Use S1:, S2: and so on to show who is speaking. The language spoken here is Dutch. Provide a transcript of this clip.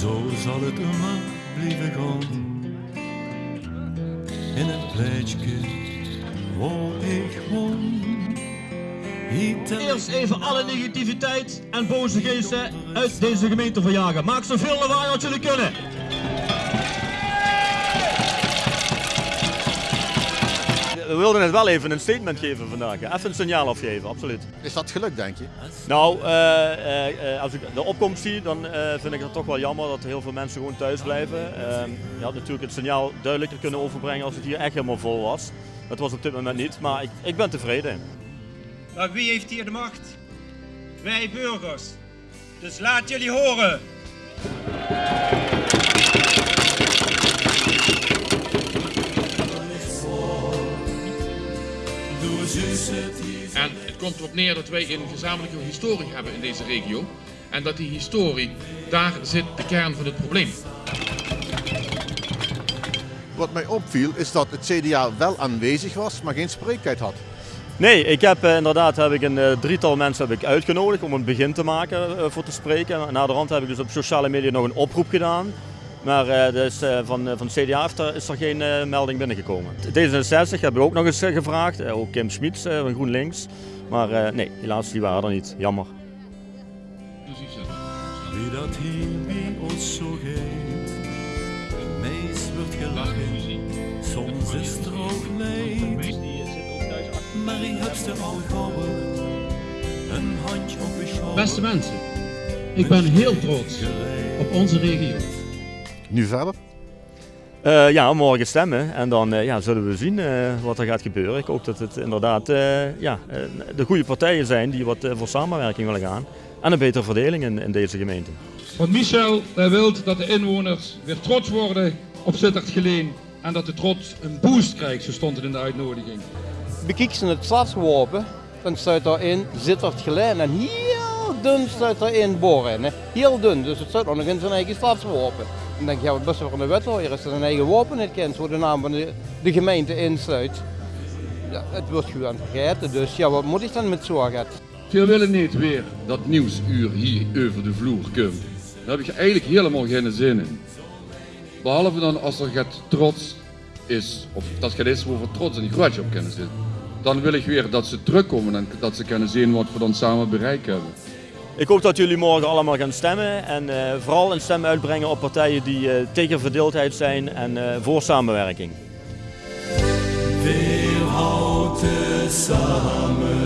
S1: Zo zal het immer blijven gaan. In het plekje waar ik woon.
S2: Eerst even alle negativiteit en boze geesten uit deze gemeente verjagen. Maak zoveel lawaai als jullie kunnen.
S3: We wilden het wel even een statement geven vandaag. Even een signaal afgeven, absoluut.
S4: Is dat gelukt, denk je?
S3: Nou, eh, eh, eh, als ik de opkomst zie, dan eh, vind ik het toch wel jammer dat heel veel mensen gewoon thuis blijven. Ehm, je had natuurlijk het signaal duidelijker kunnen overbrengen als het hier echt helemaal vol was. Dat was op dit moment niet, maar ik, ik ben tevreden.
S5: Maar wie heeft hier de macht? Wij burgers. Dus laat jullie horen.
S6: En het komt erop neer dat wij een gezamenlijke historie hebben in deze regio. En dat die historie, daar zit de kern van het probleem.
S4: Wat mij opviel is dat het CDA wel aanwezig was, maar geen spreektijd had.
S3: Nee, ik heb eh, inderdaad heb ik een eh, drietal mensen heb ik uitgenodigd om een begin te maken eh, voor te spreken. En na de rand heb ik dus op sociale media nog een oproep gedaan. Maar eh, dus, eh, van, eh, van de CDA heeft er, is er geen eh, melding binnengekomen. D66 heb ik ook nog eens gevraagd, ook Kim Schmiets eh, van GroenLinks. Maar eh, nee, helaas, die waren er niet. Jammer.
S1: Wie dat hier ons zo geeft. Meest wordt gelachen, soms is er ook leed. Maar ik heb ze al gehoord. Een handje op je schouder.
S6: Beste mensen, ik ben heel trots op onze regio.
S4: Nu verder?
S3: Eh, ja, morgen stemmen en dan eh, ja, zullen we zien eh, wat er gaat gebeuren. Ik hoop dat het inderdaad eh, ja, eh, de goede partijen zijn die wat voor samenwerking willen gaan. En een betere verdeling in, in deze gemeente.
S7: Want Michel hij wil dat de inwoners weer trots worden op Sittard Geleen. En dat de trots een boost krijgt, zo stond het in de uitnodiging.
S8: bekijk ze het stadswapen, dan staat daarin Sittard Geleen en heel dun staat erin boren. Heel dun, dus het staat nog in zijn eigen stadswapen. Dan denk je, ja, wat best wel een wethouder is dat een eigen wapen niet kent, waar de naam van de, gemeente insluit. Ja, het wordt gewoon vergeten, dus ja, wat moet ik dan met zorgen?
S6: Veel willen niet weer dat nieuwsuur hier over de vloer komt. Daar heb ik eigenlijk helemaal geen zin in. Behalve dan als er gaat trots is, of dat gaat is over trots en die grudge op kunnen zitten. Dan wil ik weer dat ze terugkomen en dat ze kunnen zien wat we dan samen bereikt hebben.
S3: Ik hoop dat jullie morgen allemaal gaan stemmen en eh, vooral een stem uitbrengen op partijen die eh, tegen verdeeldheid zijn en eh, voor samenwerking.
S1: Wir halten samen.